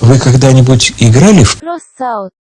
Вы когда-нибудь играли в